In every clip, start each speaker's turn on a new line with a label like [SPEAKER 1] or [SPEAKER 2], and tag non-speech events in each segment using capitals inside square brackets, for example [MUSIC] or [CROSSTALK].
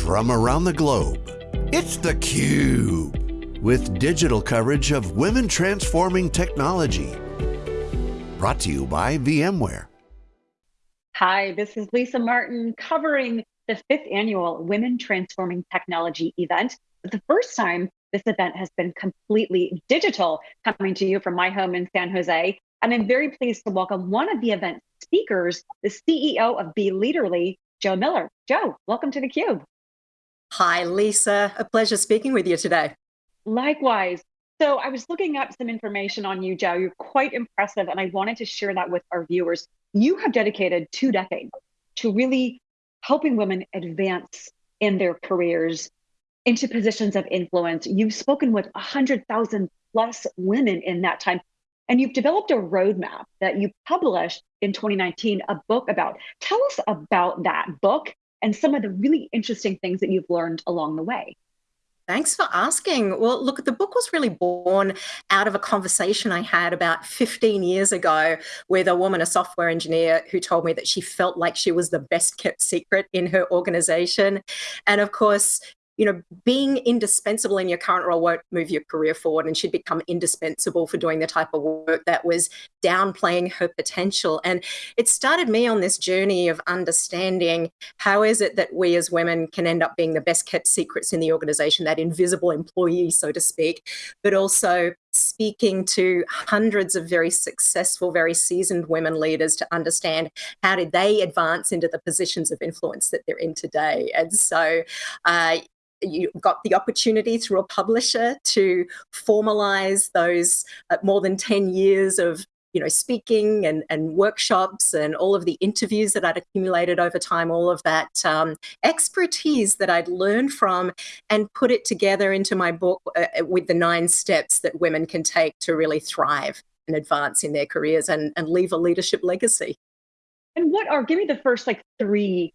[SPEAKER 1] from around the globe. It's theCUBE, with digital coverage of women transforming technology. Brought to you by VMware.
[SPEAKER 2] Hi, this is Lisa Martin covering the fifth annual Women Transforming Technology event. For the first time, this event has been completely digital, coming to you from my home in San Jose. And I'm very pleased to welcome one of the event speakers, the CEO of Be Leaderly, Jo Miller. Jo, welcome to theCUBE.
[SPEAKER 3] Hi, Lisa. A pleasure speaking with you today.
[SPEAKER 2] Likewise. So I was looking up some information on you, Jo. You're quite impressive, and I wanted to share that with our viewers. You have dedicated two decades to really helping women advance in their careers into positions of influence. You've spoken with 100,000 plus women in that time, and you've developed a roadmap that you published in 2019, a book about. Tell us about that book and some of the really interesting things that you've learned along the way.
[SPEAKER 3] Thanks for asking. Well, look, the book was really born out of a conversation I had about 15 years ago with a woman, a software engineer, who told me that she felt like she was the best kept secret in her organization. And of course, you know, being indispensable in your current role won't move your career forward and she'd become indispensable for doing the type of work that was downplaying her potential. And it started me on this journey of understanding how is it that we as women can end up being the best kept secrets in the organization, that invisible employee, so to speak, but also speaking to hundreds of very successful, very seasoned women leaders to understand how did they advance into the positions of influence that they're in today. And so uh, you got the opportunity through a publisher to formalize those uh, more than 10 years of you know, speaking and, and workshops and all of the interviews that I'd accumulated over time, all of that um, expertise that I'd learned from and put it together into my book uh, uh, with the nine steps that women can take to really thrive and advance in their careers and, and leave a leadership legacy.
[SPEAKER 2] And what are, give me the first like three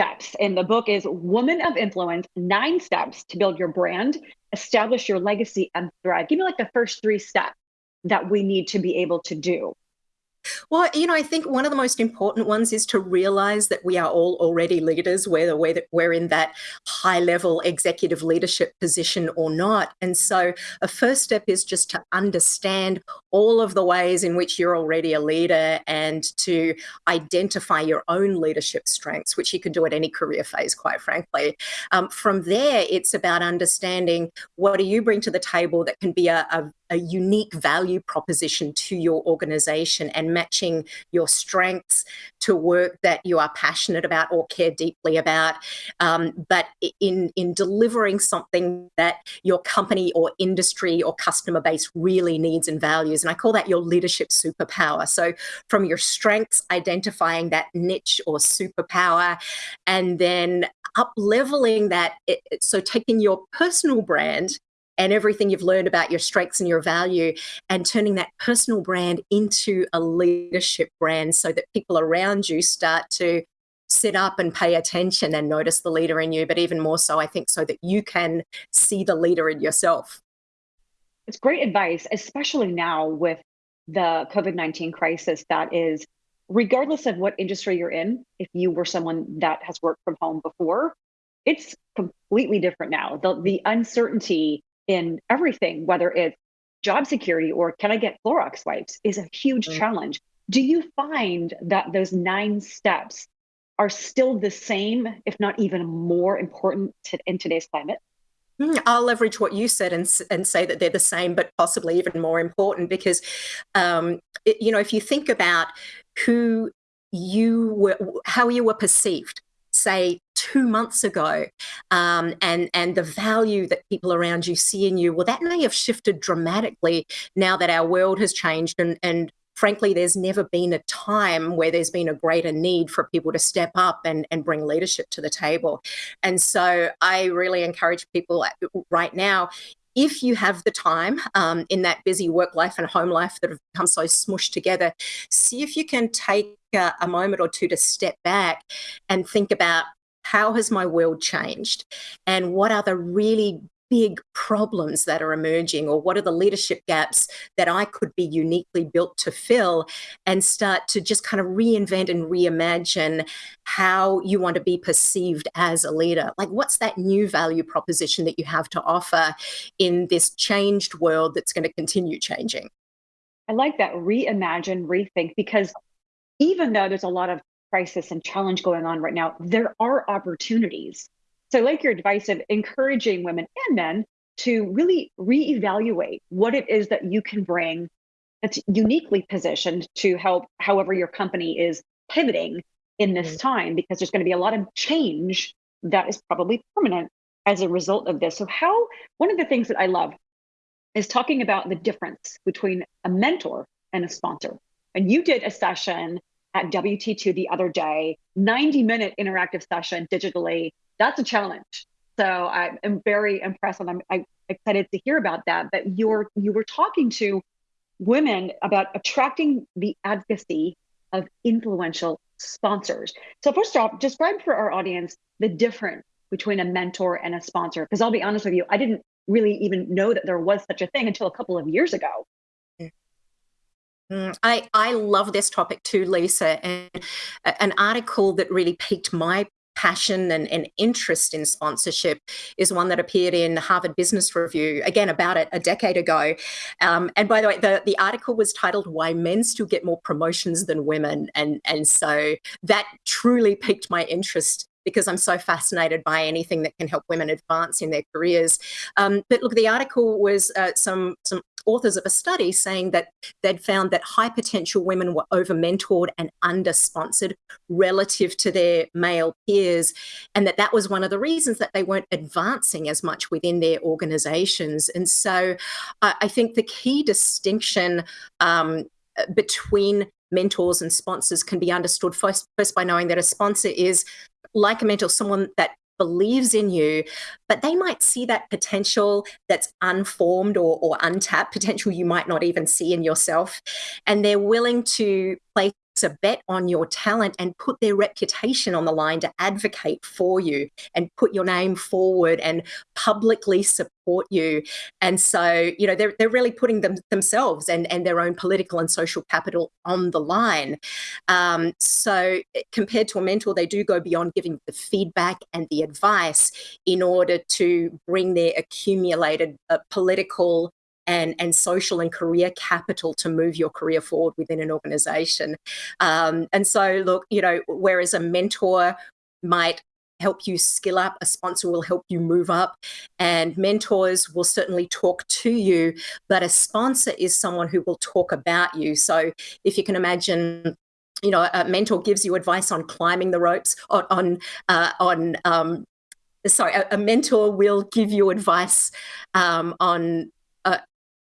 [SPEAKER 2] steps in the book is Woman of Influence, nine steps to build your brand, establish your legacy and thrive. Give me like the first three steps that we need to be able to do?
[SPEAKER 3] Well, you know, I think one of the most important ones is to realize that we are all already leaders, whether we're in that high level executive leadership position or not. And so a first step is just to understand all of the ways in which you're already a leader and to identify your own leadership strengths, which you can do at any career phase, quite frankly. Um, from there, it's about understanding what do you bring to the table that can be a, a a unique value proposition to your organization and matching your strengths to work that you are passionate about or care deeply about, um, but in, in delivering something that your company or industry or customer base really needs and values. And I call that your leadership superpower. So from your strengths, identifying that niche or superpower, and then up leveling that. So taking your personal brand and everything you've learned about your strengths and your value and turning that personal brand into a leadership brand so that people around you start to sit up and pay attention and notice the leader in you, but even more so, I think, so that you can see the leader in yourself.
[SPEAKER 2] It's great advice, especially now with the COVID 19 crisis that is, regardless of what industry you're in, if you were someone that has worked from home before, it's completely different now. The, the uncertainty in everything, whether it's job security or can I get Clorox wipes, is a huge mm-hmm. challenge. Do you find that those nine steps are still the same, if not even more important to, in today's climate?
[SPEAKER 3] Hmm, I'll leverage what you said and, and say that they're the same, but possibly even more important because, um, it, you know, if you think about who you were, how you were perceived, say two months ago um, and and the value that people around you see in you well that may have shifted dramatically now that our world has changed and and frankly there's never been a time where there's been a greater need for people to step up and, and bring leadership to the table. And so i really encourage people right now if you have the time um, in that busy work life and home life that have become so smushed together, see if you can take a, a moment or two to step back and think about how has my world changed and what are the really big problems that are emerging or what are the leadership gaps that I could be uniquely built to fill and start to just kind of reinvent and reimagine how you want to be perceived as a leader. Like, what's that new value proposition that you have to offer in this changed world that's going to continue changing?
[SPEAKER 2] I like that reimagine, rethink, because even though there's a lot of crisis and challenge going on right now, there are opportunities. So, I like your advice of encouraging women and men to really reevaluate what it is that you can bring that's uniquely positioned to help however your company is pivoting in this mm-hmm. time, because there's going to be a lot of change that is probably permanent as a result of this. So, how one of the things that I love is talking about the difference between a mentor and a sponsor. And you did a session at WT2 the other day, 90 minute interactive session digitally. That's a challenge. So I am very impressed and I'm, I'm excited to hear about that. But you're you were talking to women about attracting the advocacy of influential sponsors. So first off, describe for our audience the difference between a mentor and a sponsor. Because I'll be honest with you, I didn't really even know that there was such a thing until a couple of years ago.
[SPEAKER 3] Mm, I, I love this topic too, Lisa. And an article that really piqued my passion and, and, interest in sponsorship is one that appeared in Harvard Business Review, again, about it a decade ago. Um, and by the way, the, the article was titled Why Men Still Get More Promotions Than Women. And, and so that truly piqued my interest because I'm so fascinated by anything that can help women advance in their careers. Um, but look, the article was uh, some some authors of a study saying that they'd found that high potential women were over mentored and under sponsored relative to their male peers and that that was one of the reasons that they weren't advancing as much within their organizations. And so uh, i think the key distinction um, between mentors and sponsors can be understood first, first by knowing that a sponsor is like a mentor, someone that believes in you, but they might see that potential that's unformed or, or untapped, potential you might not even see in yourself. And they're willing to place a bet on your talent and put their reputation on the line to advocate for you and put your name forward and publicly support you. And so, you know, they're, they're really putting them themselves and, and their own political and social capital on the line. Um, so eh, compared to a mentor, they do go beyond giving the feedback and the advice in order to bring their accumulated uh, political and, and social and career capital to move your career forward within an organization. Um, and so, look, you know, whereas a mentor might help you skill up, a sponsor will help you move up, and mentors will certainly talk to you, but a sponsor is someone who will talk about you. So if you can imagine you know, a mentor gives you advice on climbing the ropes, on on, uh, on um, sorry, a, mentor will give you advice um, on uh,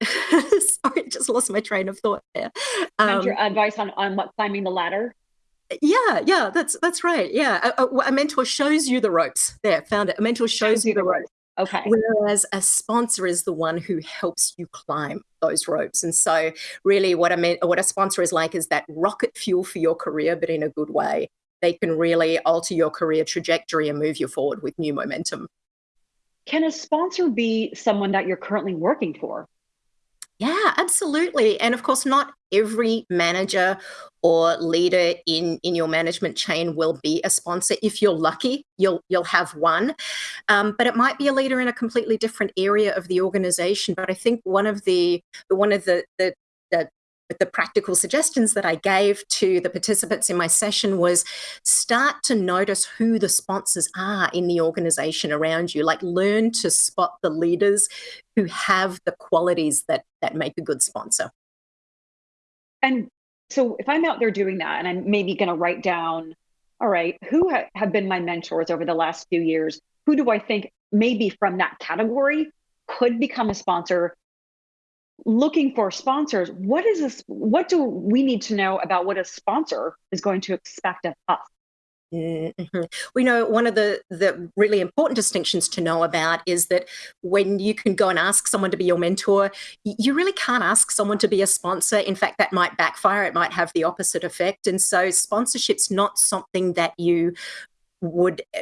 [SPEAKER 3] [LAUGHS] Sorry, just lost my train of thought there.
[SPEAKER 2] Um, your advice on, on what climbing the ladder?
[SPEAKER 3] Yeah, yeah, that's that's right. Yeah, a, a, a, mentor shows you the ropes. There, found it. A mentor shows, shows you the ropes.
[SPEAKER 2] Okay.
[SPEAKER 3] Whereas a sponsor is the one who helps you climb those ropes. And so, really, what I meant, what a sponsor is like is that rocket fuel for your career, but in a good way. They can really alter your career trajectory and move you forward with new momentum.
[SPEAKER 2] Can a sponsor be someone that you're currently working for?
[SPEAKER 3] Yeah, absolutely. And of course, not every manager or leader in, in your management chain will be a sponsor. If you're lucky, you'll you'll have one. Um, but it might be a leader in a completely different area of the organization. But I think one of the one of the the, the the practical suggestions that I gave to the participants in my session was start to notice who the sponsors are in the organization around you. Like learn to spot the leaders who have the qualities that that make a good sponsor.
[SPEAKER 2] And so if I'm out there doing that and I'm maybe going to write down, all right, who ha- have been my mentors over the last few years? Who do I think maybe from that category could become a sponsor looking for sponsors what is this what do we need to know about what a sponsor is going to expect of us
[SPEAKER 3] Mm-hmm. We know one of the, the really important distinctions to know about is that when you can go and ask someone to be your mentor, you really can't ask someone to be a sponsor. In fact, that might backfire, it might have the opposite effect. And so, sponsorship's not something that you would uh,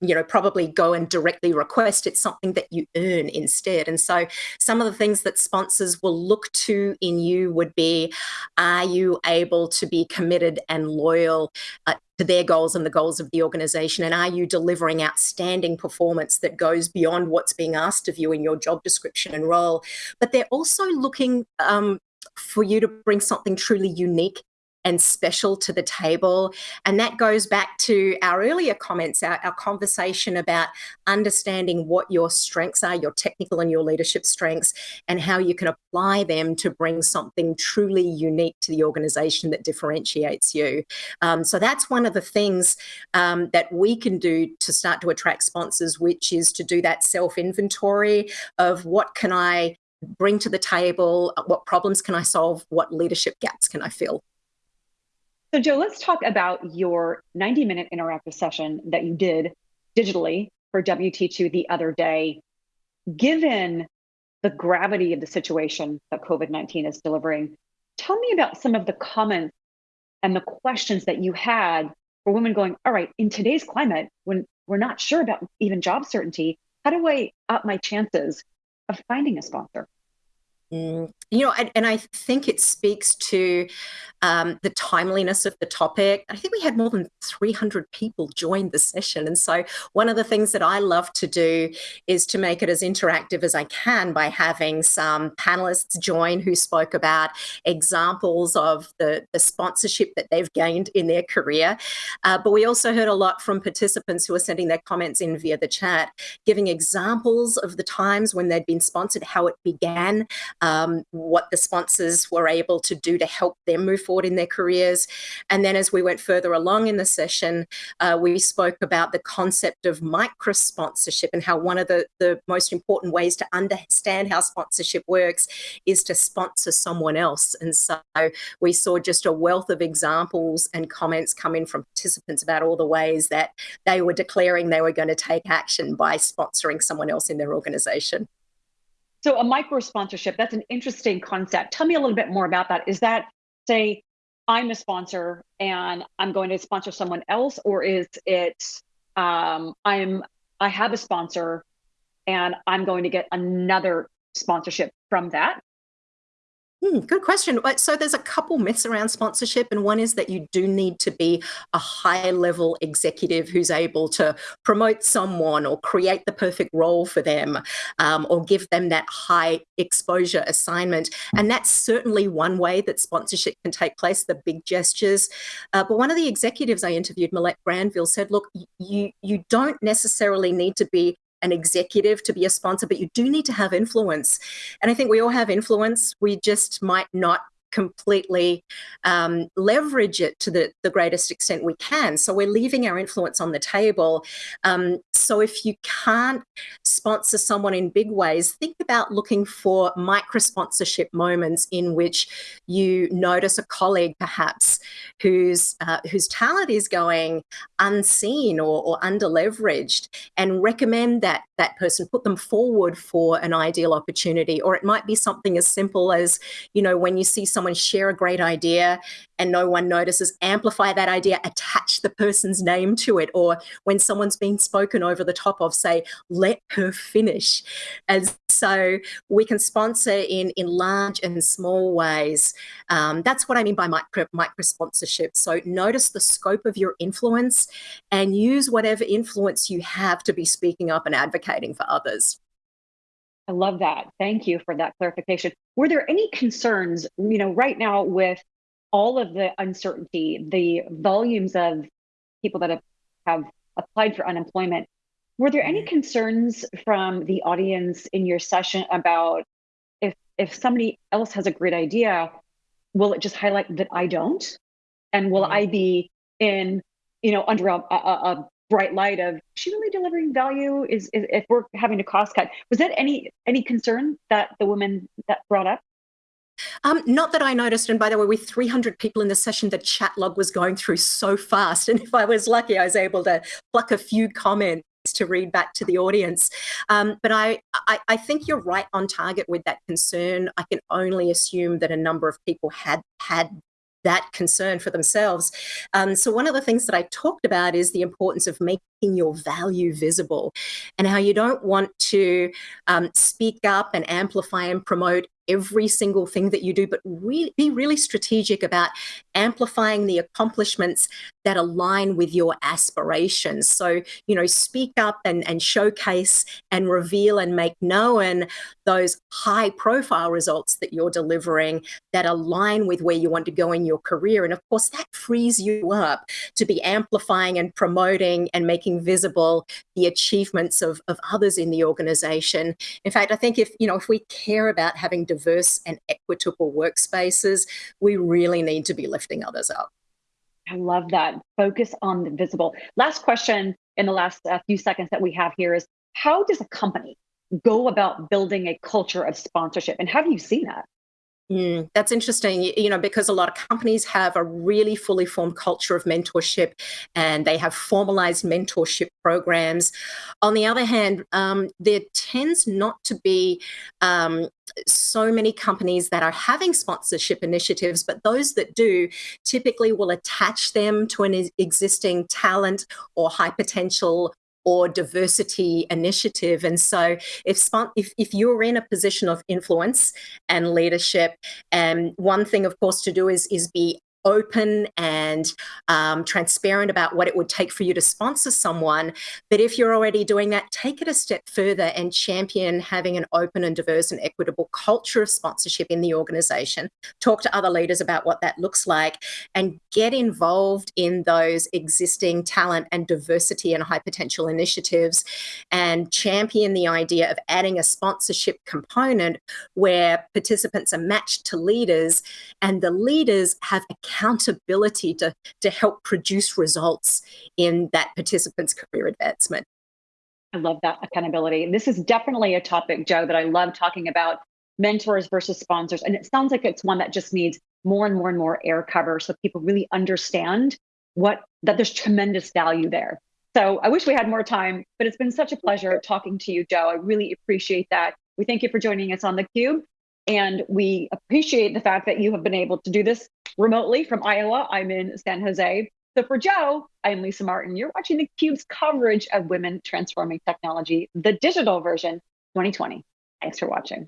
[SPEAKER 3] you know probably go and directly request it's something that you earn instead. And so some of the things that sponsors will look to in you would be are you able to be committed and loyal uh, to their goals and the goals of the organization? And are you delivering outstanding performance that goes beyond what's being asked of you in your job description and role? But they're also looking um, for you to bring something truly unique and special to the table. And that goes back to our earlier comments, our, our, conversation about understanding what your strengths are, your technical and your leadership strengths, and how you can apply them to bring something truly unique to the organization that differentiates you. Um, so that's one of the things um, that we can do to start to attract sponsors, which is to do that self inventory of what can I bring to the table, what problems can I solve, what leadership gaps can I fill.
[SPEAKER 2] So, Jo, let's talk about your 90 minute interactive session that you did digitally for WT2 the other day. Given the gravity of the situation that COVID 19 is delivering, tell me about some of the comments and the questions that you had for women going, All right, in today's climate, when we're not sure about even job certainty, how do I up my chances of finding a sponsor?
[SPEAKER 3] Mm, you know, and, and, I think it speaks to um, the timeliness of the topic. I think we had more than 300 people join the session. And so, one of the things that I love to do is to make it as interactive as I can by having some panelists join who spoke about examples of the, the sponsorship that they've gained in their career. Uh, but we also heard a lot from participants who were sending their comments in via the chat, giving examples of the times when they'd been sponsored, how it began um, what the sponsors were able to do to help them move forward in their careers. And then as we went further along in the session, uh, we spoke about the concept of micro sponsorship and how one of the, the most important ways to understand how sponsorship works is to sponsor someone else. And so we saw just a wealth of examples and comments come in from participants about all the ways that they were declaring they were going to take action by sponsoring someone else in their organization.
[SPEAKER 2] So a micro sponsorship, that's an interesting concept. Tell me a little bit more about that. Is that say I'm a sponsor and I'm going to sponsor someone else, or is it um, I'm I have a sponsor and I'm going to get another sponsorship from that?
[SPEAKER 3] Hmm, good question. So there's a couple myths around sponsorship, and one is that you do need to be a high level executive who's able to promote someone or create the perfect role for them um, or give them that high exposure assignment. And that's certainly one way that sponsorship can take place, the big gestures. Uh, but one of the executives I interviewed, Millette Granville, said, look, you, you don't necessarily need to be an executive to be a sponsor, but you do need to have influence. And I think we all have influence. We just might not completely um, leverage it to the, the greatest extent we can. So we're leaving our influence on the table. Um, so if you can't sponsor someone in big ways, think about looking for micro sponsorship moments in which you notice a colleague perhaps whose uh, whose talent is going unseen or, or under leveraged and recommend that that person put them forward for an ideal opportunity or it might be something as simple as you know when you see someone someone share a great idea and no one notices, amplify that idea, attach the person's name to it. Or when someone's being spoken over the top of, say, let her finish. And so we can sponsor in, in large and small ways. Um, that's what I mean by micro, micro sponsorship. So notice the scope of your influence and use whatever influence you have to be speaking up and advocating for others.
[SPEAKER 2] I love that. Thank you for that clarification. Were there any concerns, you know, right now with all of the uncertainty, the volumes of people that have, have applied for unemployment, were there any mm-hmm. concerns from the audience in your session about if if somebody else has a great idea, will it just highlight that I don't? And will mm-hmm. I be in, you know, under a, a, a bright light of she really delivering value is, is, if we're having to cost cut was that any any concern that the woman that brought up
[SPEAKER 3] um, not that I noticed. And by the way, with 300 people in the session, the chat log was going through so fast. [LAUGHS] And if I was lucky, I was able to pluck a few comments to read back to the audience. Um, but I, I, I, think you're right on target with that concern. I can only assume that a number of people had had that concern for themselves. Um, so, one of the things that I talked about is the importance of making your value visible and how you don't want to um, speak up and amplify and promote every single thing that you do, but be really strategic about amplifying the accomplishments that align with your aspirations. So, you know, speak up and, and showcase and reveal and make known those high profile results that you're delivering that align with where you want to go in your career. And of course, that frees you up to be amplifying and promoting and making visible the achievements of, of others in the organization. In fact, I think if, you know, if we care about having diverse and equitable workspaces, we really need to be lifting others up.
[SPEAKER 2] I love that. Focus on the visible. Last question in the last uh, few seconds that we have here is how does a company go about building a culture of sponsorship? And have you seen that?
[SPEAKER 3] Mm, that's interesting, you know, because a lot of companies have a really fully formed culture of mentorship and they have formalized mentorship programs. On the other hand, um, there tends not to be um, so many companies that are having sponsorship initiatives, but those that do typically will attach them to an existing talent or high potential or diversity initiative. And so if, if, if you're in a position of influence and leadership, and um, one thing, of course, to do is, is be open and um, transparent about what it would take for you to sponsor someone. But if you're already doing that, take it a step further and champion having an open and diverse and equitable culture of sponsorship in the organization. Talk to other leaders about what that looks like and get involved in those existing talent and diversity and high potential initiatives and champion the idea of adding a sponsorship component where participants are matched to leaders and the leaders have a accountability to, to help produce results in that participant's career advancement.
[SPEAKER 2] I love that accountability. And this is definitely a topic, Jo, that I love talking about mentors versus sponsors. And it sounds like it's one that just needs more and more and more air cover so people really understand what that there's tremendous value there. So I wish we had more time, but it's been such a pleasure talking to you, Jo. I really appreciate that. We thank you for joining us on the Cube. And we appreciate the fact that you have been able to do this remotely from Iowa. I'm in San Jose. So for Jo, I'm Lisa Martin. You're watching the Cube's coverage of women transforming technology, the digital version 2020. Thanks for watching.